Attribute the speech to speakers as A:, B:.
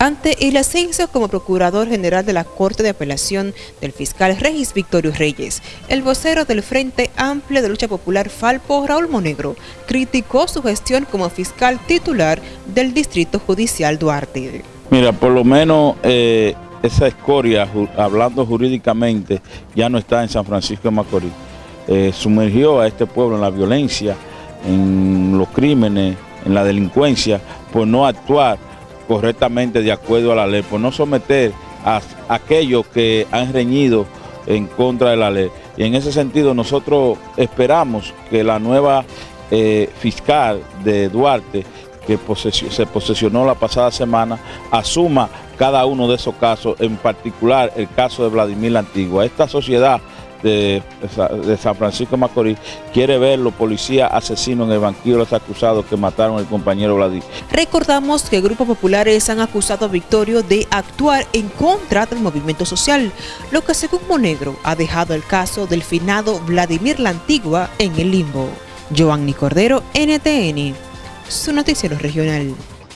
A: Ante el ascenso como Procurador General de la Corte de Apelación del fiscal Regis Victorio Reyes, el vocero del Frente Amplio de Lucha Popular Falpo, Raúl Monegro, criticó su gestión como fiscal titular del Distrito Judicial Duarte.
B: Mira, por lo menos eh, esa escoria, hablando jurídicamente, ya no está en San Francisco de Macorís. Eh, sumergió a este pueblo en la violencia, en los crímenes, en la delincuencia, por no actuar correctamente de acuerdo a la ley, por no someter a aquellos que han reñido en contra de la ley. Y en ese sentido nosotros esperamos que la nueva eh, fiscal de Duarte, que se posesionó la pasada semana, asuma cada uno de esos casos, en particular el caso de Vladimir la Antigua. Esta sociedad de, San Francisco Macorís quiere ver los policías asesinos en el banquillo de los acusados que mataron al compañero Vladimir.
A: Recordamos que grupos populares han acusado a Victorio de actuar en contra del movimiento social, lo que según Monegro ha dejado el caso del finado Vladimir la Antigua en el limbo. Joanny Cordero, NTN, su noticiero regional.